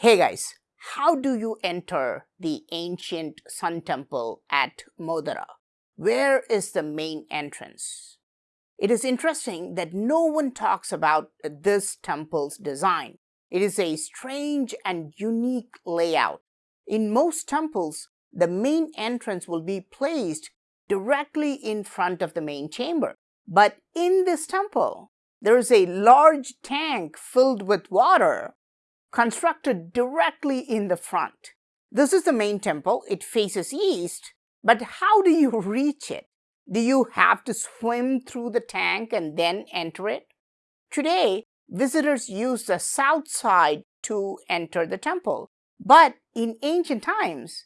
Hey guys, how do you enter the ancient Sun Temple at Modhera? Where is the main entrance? It is interesting that no one talks about this temple's design. It is a strange and unique layout. In most temples, the main entrance will be placed directly in front of the main chamber. But in this temple, there is a large tank filled with water constructed directly in the front. This is the main temple. It faces east. But how do you reach it? Do you have to swim through the tank and then enter it? Today, visitors use the south side to enter the temple. But in ancient times,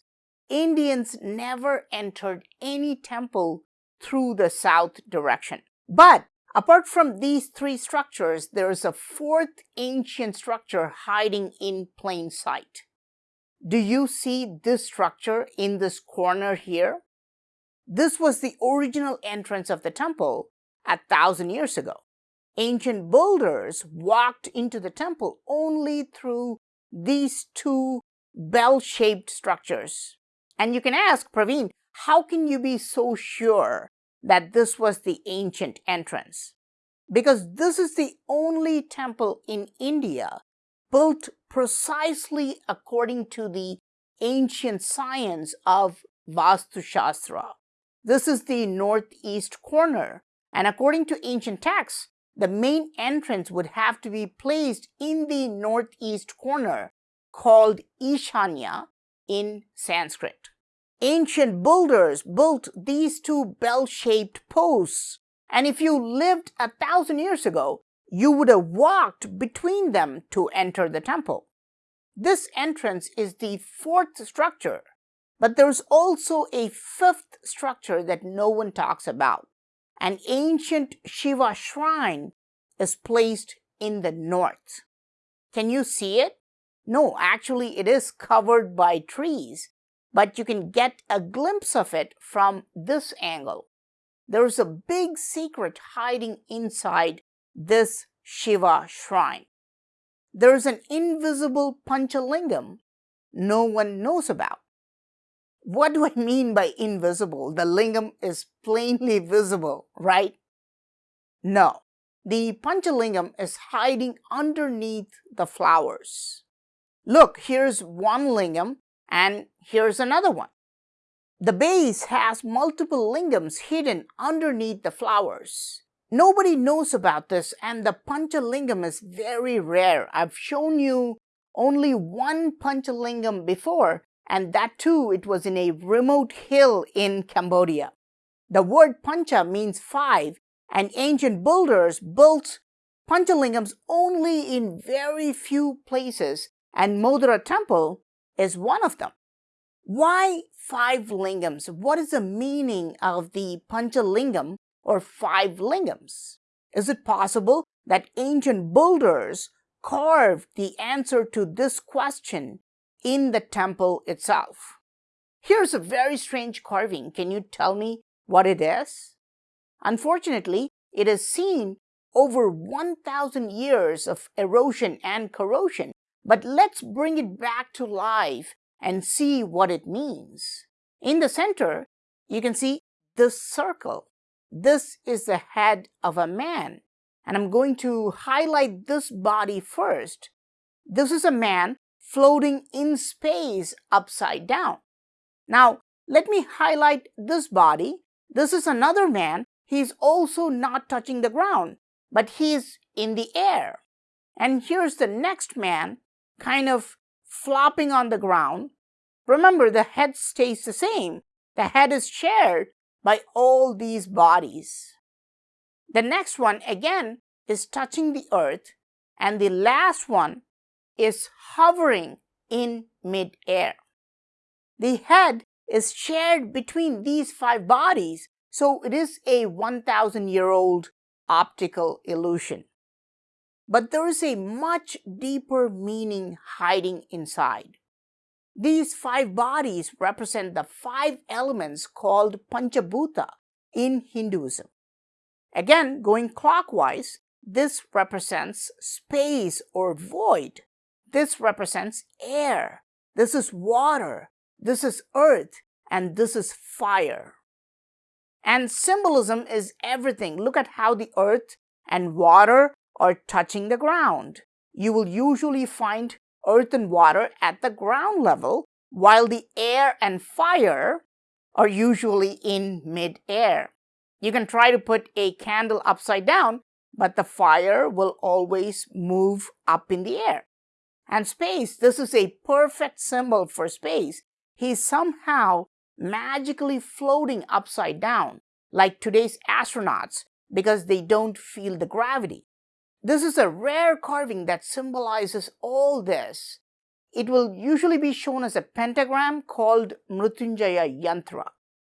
Indians never entered any temple through the south direction. But apart from these three structures, there is a fourth ancient structure hiding in plain sight. Do you see this structure in this corner here? This was the original entrance of the temple a thousand years ago. Ancient builders walked into the temple only through these two bell-shaped structures. And you can ask, Praveen, how can you be so sure that this was the ancient entrance? Because this is the only temple in India built precisely according to the ancient science of Vastu Shastra. This is the northeast corner, and according to ancient texts, the main entrance would have to be placed in the northeast corner called Ishanya in Sanskrit. Ancient builders built these two bell-shaped posts, and if you lived a thousand years ago, you would have walked between them to enter the temple. This entrance is the fourth structure, but there's also a fifth structure that no one talks about. An ancient Shiva shrine is placed in the north. Can you see it? No, actually it is covered by trees, but you can get a glimpse of it from this angle. There's a big secret hiding inside this Shiva shrine. There's an invisible Panchalingam no one knows about. What do I mean by invisible? The lingam is plainly visible, right? No, the Panchalingam is hiding underneath the flowers. Look, here's one lingam and here's another one. The base has multiple lingams hidden underneath the flowers. Nobody knows about this and the Panchalingam is very rare. I've shown you only one Panchalingam before and that too it was in a remote hill in Cambodia. The word Pancha means five and ancient builders built Panchalingams only in very few places and Modhera temple is one of them. Why five lingams? What is the meaning of the Panchalingam or five lingams? Is it possible that ancient builders carved the answer to this question in the temple itself? Here's a very strange carving. Can you tell me what it is? Unfortunately, it has seen over 1,000 years of erosion and corrosion. But let's bring it back to life and see what it means. In the center, you can see this circle. This is the head of a man. And I'm going to highlight this body first. This is a man floating in space upside down. Now, let me highlight this body. This is another man. He's also not touching the ground, but he's in the air. And here's the next man, kind of flopping on the ground. Remember, the head stays the same. The head is shared by all these bodies. The next one, again, is touching the earth. And the last one is hovering in mid-air. The head is shared between these five bodies, so it is a 1,000-year-old optical illusion. But there is a much deeper meaning hiding inside. These five bodies represent the five elements called Panchabhuta in Hinduism. Again, going clockwise, this represents space or void. this represents air, this is water, this is earth, and this is fire. And symbolism is everything. Look at how the earth and water are touching the ground. You will usually find earth and water at the ground level, while the air and fire are usually in mid-air. You can try to put a candle upside down, but the fire will always move up in the air. And space, this is a perfect symbol for space. He's somehow magically floating upside down, like today's astronauts, because they don't feel the gravity. This is a rare carving that symbolizes all this. It will usually be shown as a pentagram called Mrityunjaya Yantra.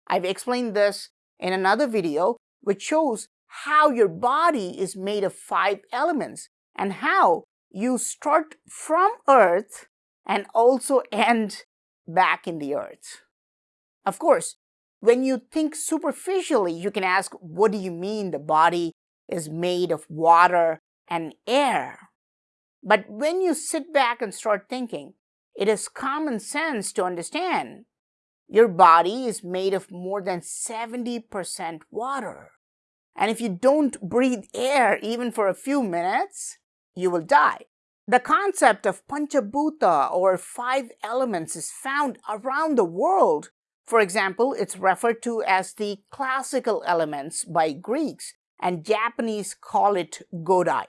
I've explained this in another video which shows how your body is made of five elements and how you start from earth and also end back in the earth. Of course, when you think superficially, you can ask, what do you mean the body is made of water and air? But when you sit back and start thinking, it is common sense to understand your body is made of more than 70% water. And if you don't breathe air even for a few minutes, you will die. The concept of Panchabhuta or five elements is found around the world. For example, it's referred to as the classical elements by Greeks and Japanese call it Godai.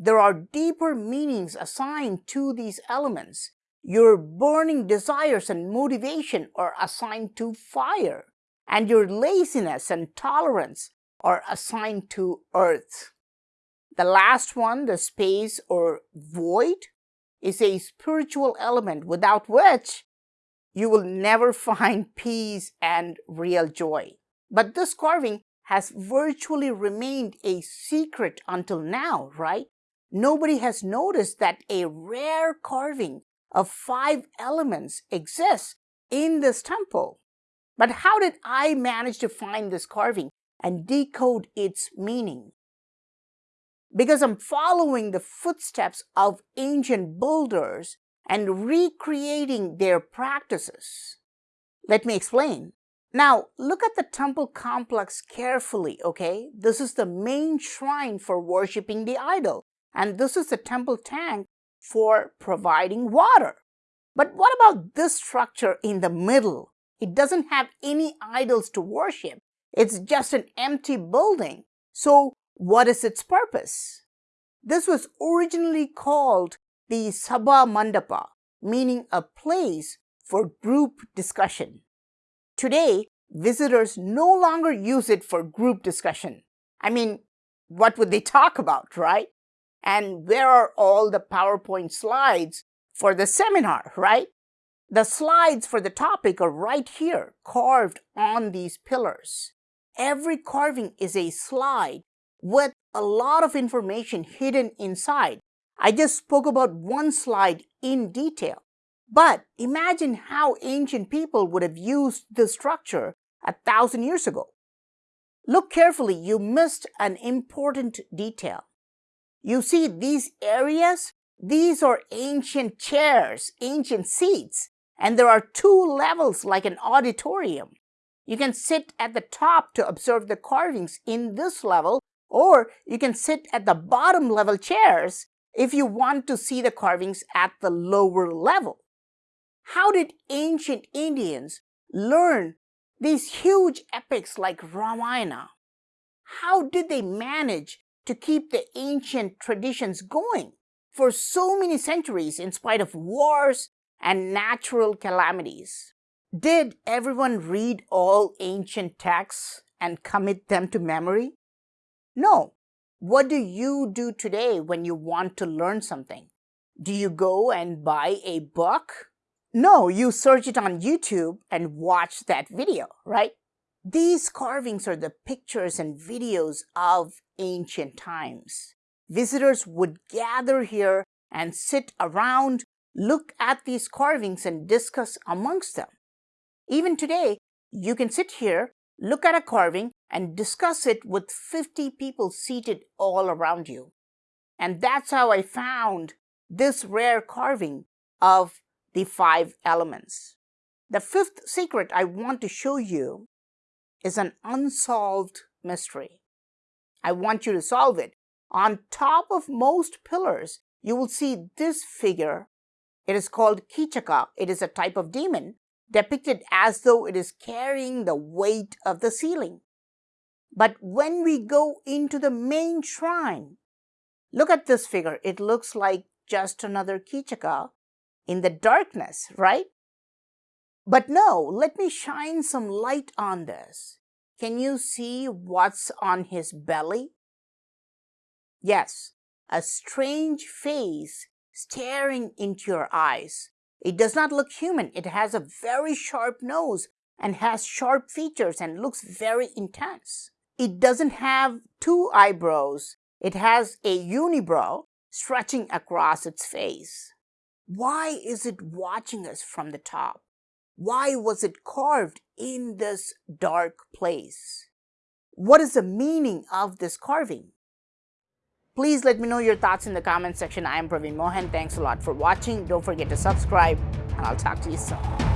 There are deeper meanings assigned to these elements. Your burning desires and motivation are assigned to fire, and your laziness and tolerance are assigned to earth. The last one, the space or void, is a spiritual element without which you will never find peace and real joy. But this carving has virtually remained a secret until now, right? Nobody has noticed that a rare carving of five elements exists in this temple. But how did I manage to find this carving and decode its meaning? Because I'm following the footsteps of ancient builders and recreating their practices. Let me explain. Now, look at the temple complex carefully, okay? This is the main shrine for worshipping the idol, and this is the temple tank for providing water. But what about this structure in the middle? It doesn't have any idols to worship. It's just an empty building. So what is its purpose? This was originally called the Sabha Mandapa, meaning a place for group discussion. Today, visitors no longer use it for group discussion. I mean, what would they talk about, right? And where are all the PowerPoint slides for the seminar, right? The slides for the topic are right here, carved on these pillars. Every carving is a slide with a lot of information hidden inside. I just spoke about one slide in detail. But imagine how ancient people would have used this structure a thousand years ago. Look carefully, you missed an important detail. You see these areas? These are ancient chairs, ancient seats, and there are two levels like an auditorium. You can sit at the top to observe the carvings in this level, or you can sit at the bottom level chairs if you want to see the carvings at the lower level. How did ancient Indians learn these huge epics like Ramayana? How did they manage to keep the ancient traditions going for so many centuries in spite of wars and natural calamities. Did everyone read all ancient texts and commit them to memory? No. What do you do today when you want to learn something? Do you go and buy a book? No, you search it on YouTube and watch that video, right? These carvings are the pictures and videos of ancient times. Visitors would gather here and sit around, look at these carvings and discuss amongst them. Even today, you can sit here, look at a carving and discuss it with 50 people seated all around you. And that's how I found this rare carving of the five elements. The fifth secret I want to show you is an unsolved mystery. I want you to solve it. On top of most pillars, you will see this figure. It is called Kichaka. It is a type of demon depicted as though it is carrying the weight of the ceiling. But when we go into the main shrine, look at this figure. It looks like just another Kichaka in the darkness, right? But no, let me shine some light on this. Can you see what's on his belly? Yes, a strange face staring into your eyes. It does not look human. It has a very sharp nose and has sharp features and looks very intense. It doesn't have two eyebrows. It has a unibrow stretching across its face. Why is it watching us from the top? Why was it carved in this dark place? What is the meaning of this carving? Please let me know your thoughts in the comment section. I am Praveen Mohan. Thanks a lot for watching. Don't forget to subscribe and I'll talk to you soon.